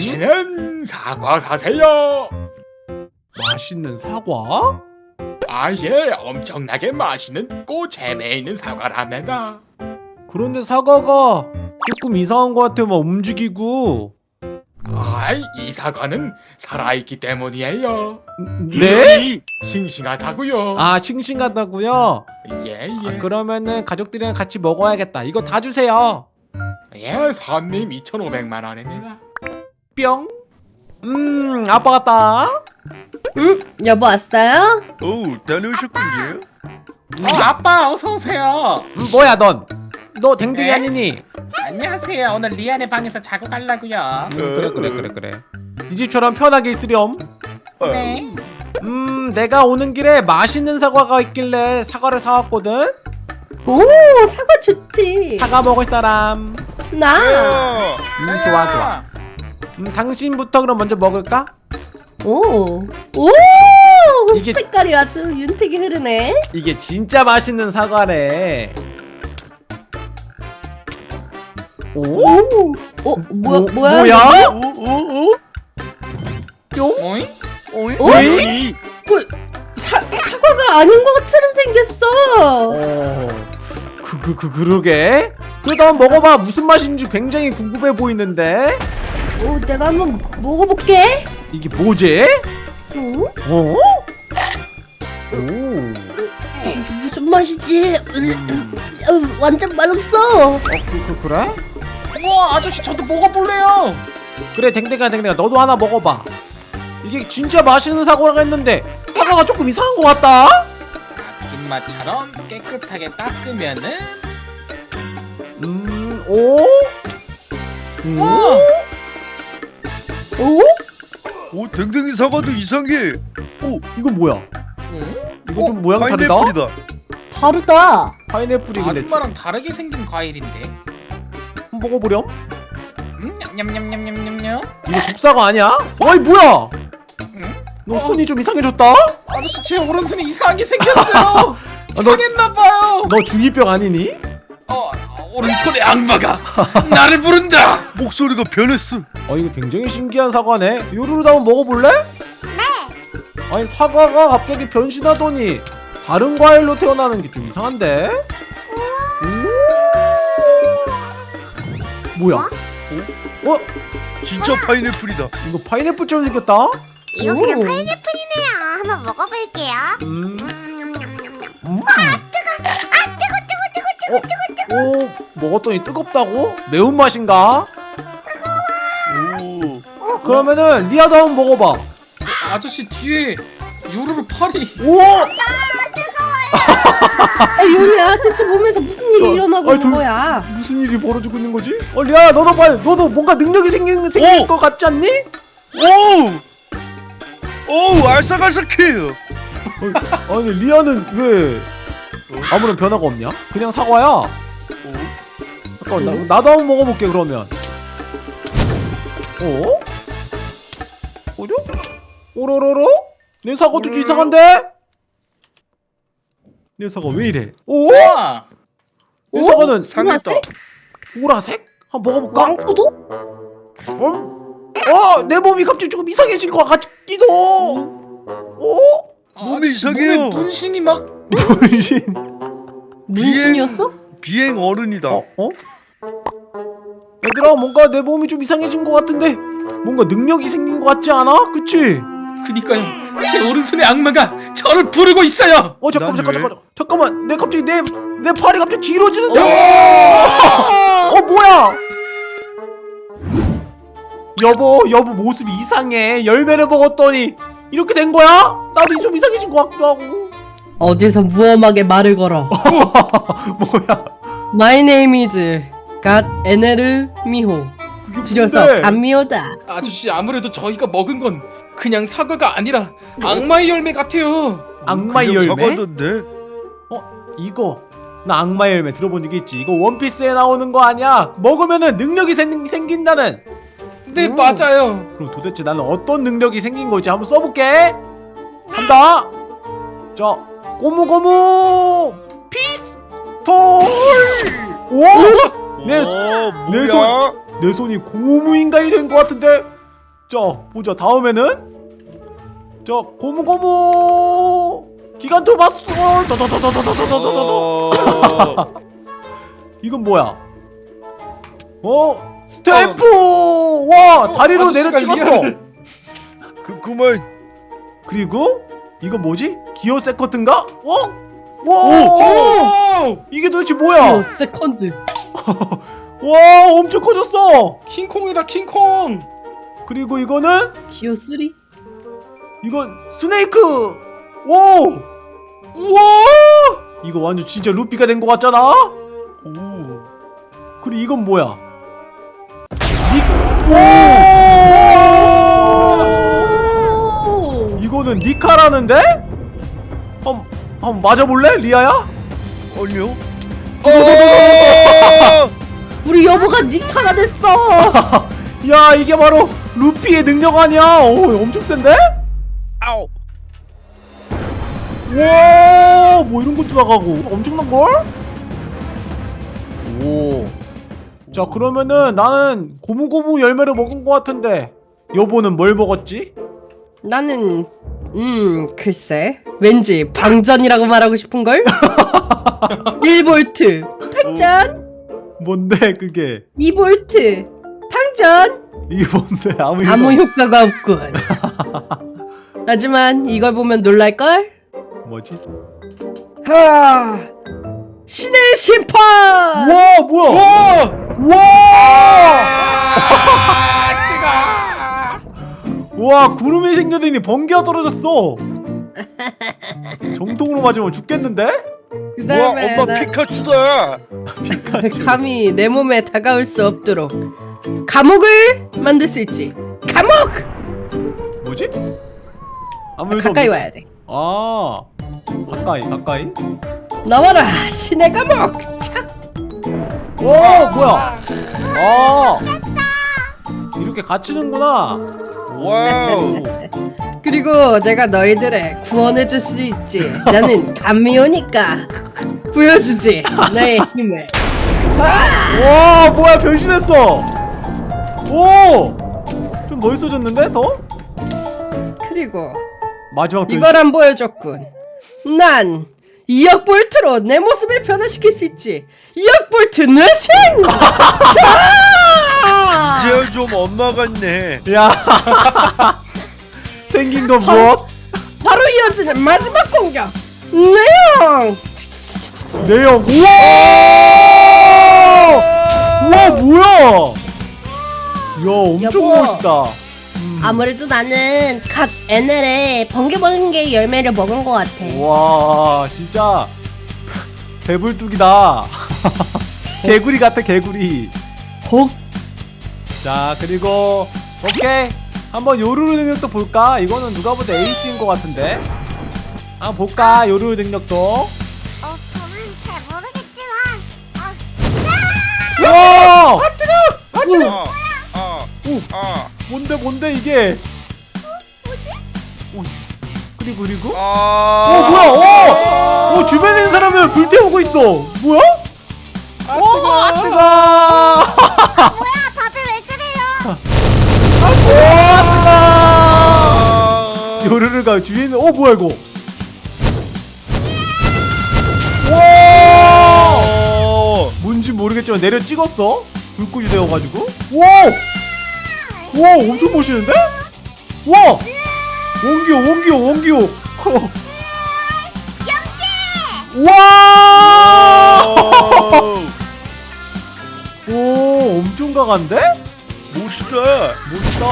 맛있는 사과 사세요. 맛있는 사과? 아예 엄청나게 맛있는 꽃재매 있는 사과랍니다. 그런데 사과가 조금 이상한 것 같아 막 움직이고 아이 이 사과는 살아있기 때문이에요. 네? 싱싱하다고요. 아 싱싱하다고요? 예 아, 예. 그러면은 가족들이랑 같이 먹어야겠다 이거 다 주세요 예 손님 2,500만 원입니다. 뿅 음, 아빠 같다 응? 여보 왔어요? 오 다녀오셨군요. 어 아빠 어서 오세요. 음, 뭐야 넌? 너 댕댕이 네? 아니니? 안녕하세요. 오늘 리안의 방에서 자고 갈라고요. 음, 그래 그래 그래 그래 이 집처럼 편하게 있으렴 네. 음 내가 오는 길에 맛있는 사과가 있길래 사과를 사왔거든 오 사과 좋지 사과 먹을 사람 나 야, 음 좋아 좋아 음 당신부터 그럼 먼저 먹을까? 오, 오 이게- 색깔이 아주 윤택이 흐르네 이게 진짜 맛있는 사과래 오? 오, 어 뭐야 뭐- 뭐야 뭐야? 오, 오, 오, 뿅? 오잉? 오이, 어? 오이. 그, 사, 사과가 아닌 것처럼 생겼어 어... 그, 그, 그, 그러게? 그래도 한번 먹어봐 무슨 맛인지 굉장히 궁금해 보이는데 오 내가 한번 먹어볼게 이게 뭐지? 오? 어? 오 이게 무슨 맛이지 어, 완전 맛없어 어, 그, 그, 그래? 우와 아저씨 저도 먹어볼래요. 그래 댕댕아 댕댕아 너도 하나 먹어봐 이게 진짜 맛있는 사과라고 했는데 사과가 조금 이상한 것 같다? 아줌마처럼 깨끗하게 닦으면은 음... 오? 음? 우와 오? 오 댕댕이 사과도 이상해. 오 이건 뭐야? 응? 이거 좀 모양 다르다? 파인애플이다. 다르다 파인애플이길래 아줌마랑 다르게 생긴 과일인데. 한번 먹어보렴? 음, 냠냠냠냠냠냠냠. 이거 국사가 아니야? 어이 뭐야? 응? 너 어. 손이 좀 이상해졌다? 아저씨 제 오른손이 이상하게 생겼어요. 너- 상했나봐요. 너 중2병 아니니? 어 오른손에 악마가 나를 부른다. 목소리가 변했어. 어 이거 굉장히 신기한 사과네 요루루도 한번 먹어볼래? 네 아니 사과가 갑자기 변신하더니 다른 과일로 태어나는 게 좀 이상한데? 오 뭐야? 어? 어? 진짜 파인애플이다. 이거 파인애플처럼 생겼다? 이거 그냥 오. 파인애플이네요. 한번 먹어볼게요. 음. 음. 어? 오 먹었더니 뜨겁다고? 매운맛인가? 오, 그러면은 리아도 한번 먹어봐 아저씨 뒤에 요루루 팔이. 오! 아 요리야 대체 몸에서 무슨 일이 어, 일어나고 아이, 있는 저- 거야 무슨 일이 벌어지고 있는 거지? 어 리아 너도 빨리 너도 뭔가 능력이 생긴 생길 오! 것 같지 않니? 오, 오, 알싸갈싸해요. 어, 아니 리아는 왜 아무런 변화가 없냐? 그냥 사과야. 잠깐 나, 나도 한번 먹어볼게 그러면. 어? 어려? 오로로로? 내 사과도 좀 이상한데? 내 사과 왜 이래? 오? 우와. 내 사과는 상했다. 보라색? 한번 먹어볼까? 왕포도? 어? 어? 내 몸이 갑자기 조금 이상해진 것 같기도. 어? 몸이 이상해요. 몸에 문신이 막. 분신. 문신이었어? 비행 어른이다. 어? 어? 얘들아 뭔가 내 몸이 좀 이상해진 것 같은데 뭔가 능력이 생긴 것 같지 않아? 그치? 그니까요. 제 오른손에 악마가 저를 부르고 있어요. 어 잠깐만 난 잠깐 왜? 잠깐 잠깐만 내 갑자기 내 내 팔이 갑자기 길어지는데 어, 어 뭐야 여보 여보 모습이 이상해 열매를 먹었더니 이렇게 된 거야? 나도 좀 이상해진 것 같기도 하고 어디서 무엄하게 말을 걸어 뭐야 My name is 갓 에네르 미호 줄여서? 감미호다 아저씨 아무래도 저희가 먹은 건 그냥 사과가 아니라 악마의 열매 같아요. 악마의 열매? 사과던데. 이거 나 악마의 열매 들어본 적 있지 이거 원피스에 나오는 거 아니야 먹으면은 능력이 생, 생긴다는 네 음. 맞아요. 그럼 도대체 나는 어떤 능력이 생긴 거지 한번 써볼게 간다 자 꼬무꼬무. 피스톨! 와내내 손 내 손이 고무인간이 된 것 같은데. 자 보자. 다음에는? 자 고무고무. 기간토마스 이건 뭐야? 어? 스탬프! 어. 와! 다리로 내려 찍었어. 그 그만 그리고? 이건 뭐지 기어 세컨드인가 어? 와 오! 이게 도대체 어, 뭐야 세컨드. 와 엄청 커졌어 킹콩이다 킹콩. 그리고 이거는 기어 3? 이건 snake 오 우와! 이거 완전 진짜 루피가 된 것 같잖아 오. 그리고 이건 뭐야 오! 이거는 니카라는데? 한번 한번 맞아볼래 리아야? 아니요. 우리 여보가 니카가 됐어. 야 이게 바로 루피의 능력 아니야 오 엄청 센데? 아우. 와, 뭐 이런 것도 나가고 엄청난 걸? 오. 자, 그러면은 나는 고무고무 열매를 먹은 것 같은데 여보는 뭘 먹었지? 나는 음 글쎄 왠지 방전이라고 말하고 싶은 걸. 1볼트 방전, 뭔데 그게? 2볼트 방전. 이게 뭔데? 아무 아무 효과가 없군. 하지만 이걸 보면 놀랄 걸. 뭐지? 하 신의 심판. 와, 뭐야? 와! 와! 와, 구름이 생겨더니 번개가 떨어졌어. 정통으로 맞으면 죽겠는데? 그와 다음에 엄마 피카츄다. 감히 내 몸에 다가올 수 없도록 감옥을 만들 수 있지. 감옥 뭐지? 아무 일도 가까이 없네. 와야 돼. 아, 가까이, 가까이. 나와라 신의 감옥. 착. 오 뭐야 아 이렇게 갇히는구나 와우. 그리고 내가 너희들의 구원해 줄 수 있지. 나는 구미호니까 보여주지 나의 힘을. 와 뭐야 변신했어 오 좀 멋있어졌는데 더? 그리고 마지막 변신 이걸 안 보여줬군. 난 2억 볼트로 내 모습을 변화시킬 수 있지. 2억 볼트 뇌신! 좀 엄마 같네. 야 생긴 건 무엇? 바로 이어지는 마지막 공격. 내용. 내용 우와 우와 뭐야 야 엄청 여보. 멋있다 아무래도 나는 갓 NL에 번개번개 열매를 먹은 것 같아. 와 진짜 배불뚝이다 개구리 같아 개구리 곡. 자 그리고 오케이 한번 요루루 능력도 볼까? 이거는 누가 봐도 에이스인 것 같은데. 한번 볼까? 요루루 능력도. 어, 저는 잘 모르겠지만. 아, 와 아, 아, 아, 뭔데 뭔데 이게? 오, 그리고 그리고? 아. 어 뭐야? 어, 어 주변에 있는 사람을 불태우고 있어. 뭐야? 어, 아 뜨거! 뭐야, 다들 왜 그래요? 아 뜨거 요르르가 주위에 있는 어 뭐야 이거 와 어. 뭔지 모르겠지만 내려 찍었어 불꽃이 되어가지고 와! 와 엄청 멋있는데? 와! 원기호 원기호 원기호 와! 어. 오 엄청 강한데? 멋있다. 멋있다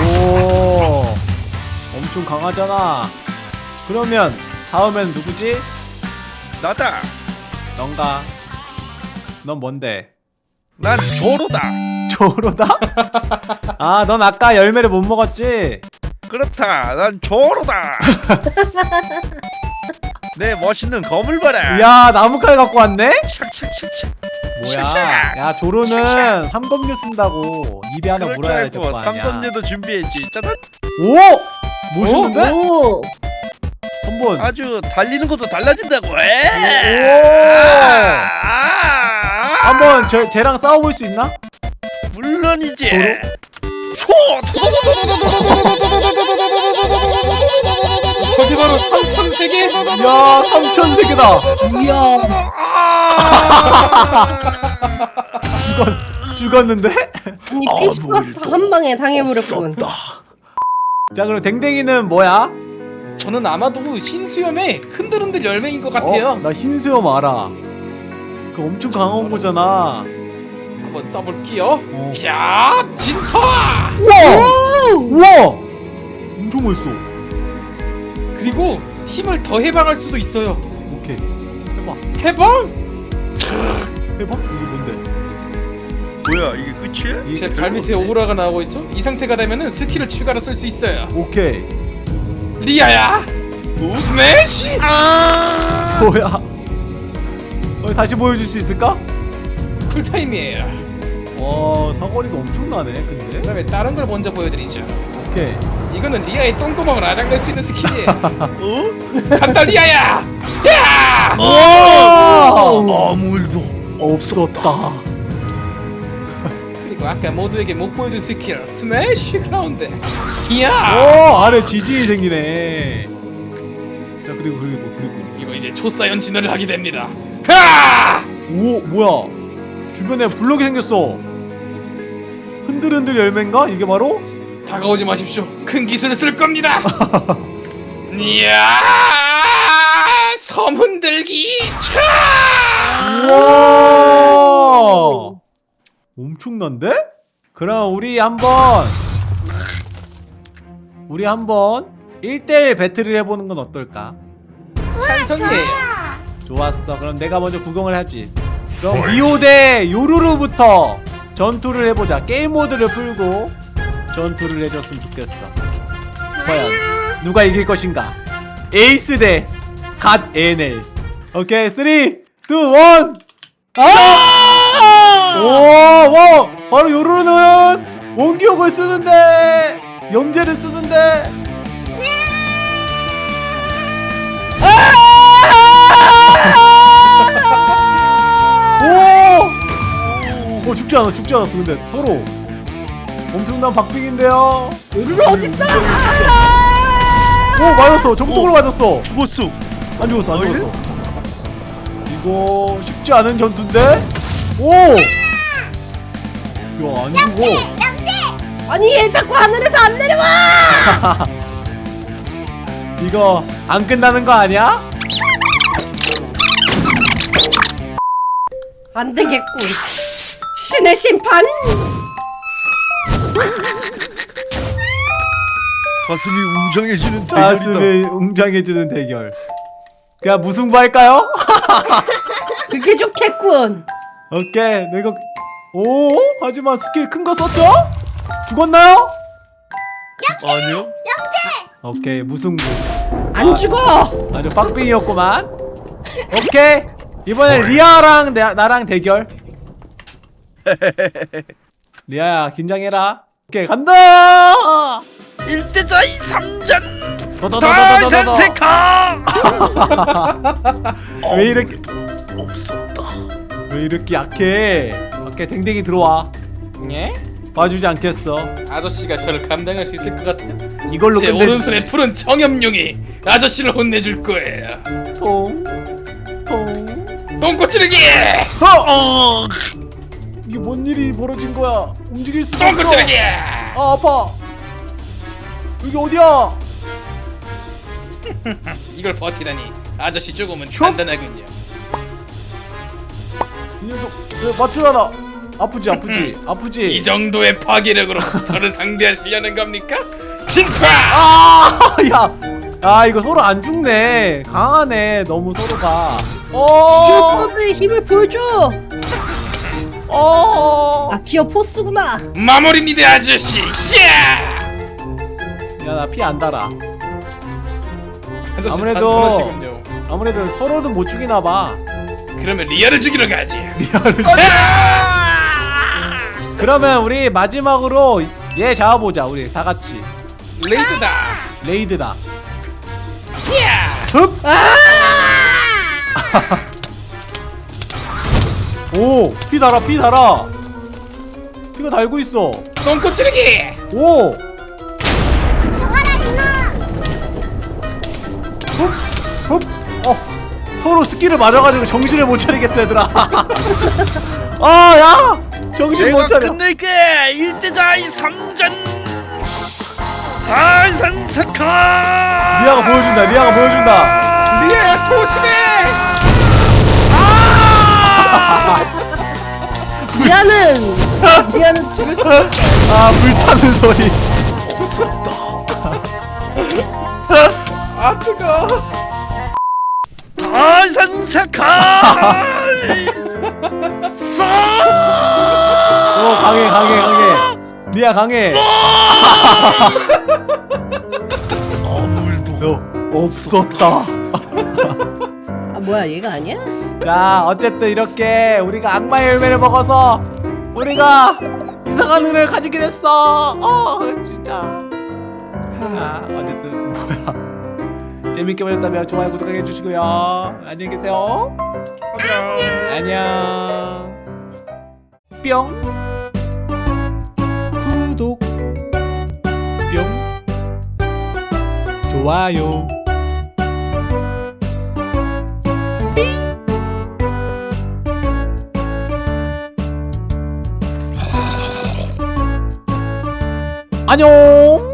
오 엄청 강하잖아 그러면 다음엔 누구지? 나다. 넌가 넌 뭔데? 난 조로다. 조로다? 아 넌 아까 열매를 못 먹었지? 그렇다. 난 조로다. 내 멋있는 검을 봐라. 야 나무칼 갖고 왔네? 샥샥샥샥. 뭐야. 야 조로는 삼검류 쓴다고 입에 하나 물어야 될 그럴 거거 아니야 삼검류도 준비했지. 짜잔. 오! 멋있는데? 오. 한번 아주 달리는 것도 달라진다고. 오! 아, 한번 저, 쟤랑 싸워볼 수 있나? 물론이지. 조로? 저게 바로 삼천 세계. 야 삼천 세계다 이야 죽었, 죽었는데? 아니 피시 파스타 한 방에 당해버렸군 자 그럼 댕댕이는 뭐야? 저는 아마도 흰수염의 흔들흔들 열매인 것 같아요. 어? 나 흰수염 알아 그 엄청 강한 거잖아 한번 써볼게요. 어. 야, 진파. 우와! 우와! 엄청 멋있어 그리고 힘을 더 해방할 수도 있어요. 오케이 해봐 해방? 해봐? 이게 뭔데? 뭐야 이게 끝이야? 이- 제발 밑에 오라가 나오고 있죠? 이 상태가 되면은 skill을 추가로 쓸 수 있어요. 오케이 리아야, 스매시! 아! 뭐야 어, 다시 보여줄 수 있을까? 쿨타임이에요. 와 사거리가 엄청나네 근데 그 다음에 다른 걸 먼저 보여드리죠. 오케이 이거는 리아의 똥구멍을 아작낼 수 있는 skill이에요. 어? 간다 리아야! 야! 와! 아무 일도 없었다 그리고 아까 모두에게 못 보여준 스킬 스매시 그라운드. 이야! 오 아래 지진이 생기네 자 그리고 그리고 그리고 이거 이제 초사이언 진화를 하게 됩니다. 하! 오 뭐야 주변에 블럭이 생겼어 흔들흔들 열매인가? 이게 바로? 다가오지 마십시오. 큰 기술을 쓸 겁니다. 이야! 섬 흔들기. 차! 우와 엄청난데? 그럼 우리 한번 우리 한번 1대1 배틀을 해보는 건 어떨까? 찬성이에요. 좋았어 그럼 내가 먼저 구경을 하지 그럼 리오 대 요루루부터 전투를 해보자 게임 모드를 풀고 전투를 해줬으면 좋겠어. 과연 누가 이길 것인가? 에이스 대 god 에넬 오케이 3 2 1 아! 오, 와, 바로 요루루는 원기옥을 쓰는데 염제를 쓰는데. 오! 어 죽지 않아 죽지 않았어 근데. 서로 엄청난 박빙인데요. 요루루 어딨어? 오 맞았어. 정통으로 맞았어. 죽었어. 안 죽었어 안 어, 죽었어. 이거 쉽지 않은 전투인데? 오! 야안 죽어 아니 얘 자꾸 하늘에서 안 내려와! 이거 안 끝나는 거 아니야? 안 되겠군. 신의 심판 가슴이 웅장해지는 대결이다. 가슴이 웅장해지는 대결. 그냥 무승부 할까요? 그게 좋겠군. 오케이 내가 오 하지만 스킬 큰 거 썼죠? 죽었나요? 아니요? 오케이 무승부 안 죽어! 아주 빡빙이었구만. 오케이 이번엔 리아랑 내, 나랑 대결. 리아야 긴장해라 오케이 간다 1대자이 3전 더더더더더더 다전세카 왜 이렇게 없었다 왜 이렇게 약해 오케이 댕댕이 들어와 예? 봐주지 않겠어 아저씨가 저를 감당할 수 있을 것 같아요. 이걸로 제 오른손에 푸른 청염룡이 아저씨를 혼내줄 거예요. 통통 똥꼬찌르기! 어! 이게 뭔 일이 벌어진 거야 움직일 수가 없어! 아 아파 여기 어디야 이걸 버티다니 아저씨 조금은 슉! 단단하군요. 이 녀석 왜 맞추라나 아프지 아프지 아프지 이 정도의 파괴력으로 저를 상대하시려는 겁니까? 진파! 아, 야, 아 이거 서로 안 죽네. 강하네. 너무 서로가. 어, 기어포스의 힘을 보여줘 어. 아 기어 포스구나 마무리입니다 아저씨! 야! 야, 나 피 안 달아. 아저씨 아무래도-. 아무래도 서로는 못 죽이나 봐. 그러면 리아를 죽이러 가지. 그러면 우리 마지막으로 얘 잡아보자. 우리 다 같이 raid다. raid다. 야! 흡. 오, 피 달아, 피 달아. 피가 달고 있어. 똥꼬 찌르기! 오! 죽어라 이놈 흡! 어! 서로 skill을 맞아가지고 정신을 못 차리겠어 얘들아 아 야! 정신 못 내가 차려 끝낼게 1대자의 상전 한산사카 리아가 보여준다 리아가 보여준다 리아야 조심해 미안은 미안은 죽을 수 있어. 아 불타는 소리. 아 뜨거. 한산사카 어 강해 강해 강해. 리아 강해. 아물도 너 없었다. 아 뭐야 얘가 아니야? 자 어쨌든 이렇게 우리가 악마의 열매를 먹어서 우리가 이상한 은혜를 가지게 됐어. 어 진짜. 하, 어쨌든 뭐야. 재밌게 보셨다면 좋아요 구독하게 해주시고요. 안녕히 계세요. 안녕. 뿅. 구독. 뿅. 좋아요 안녕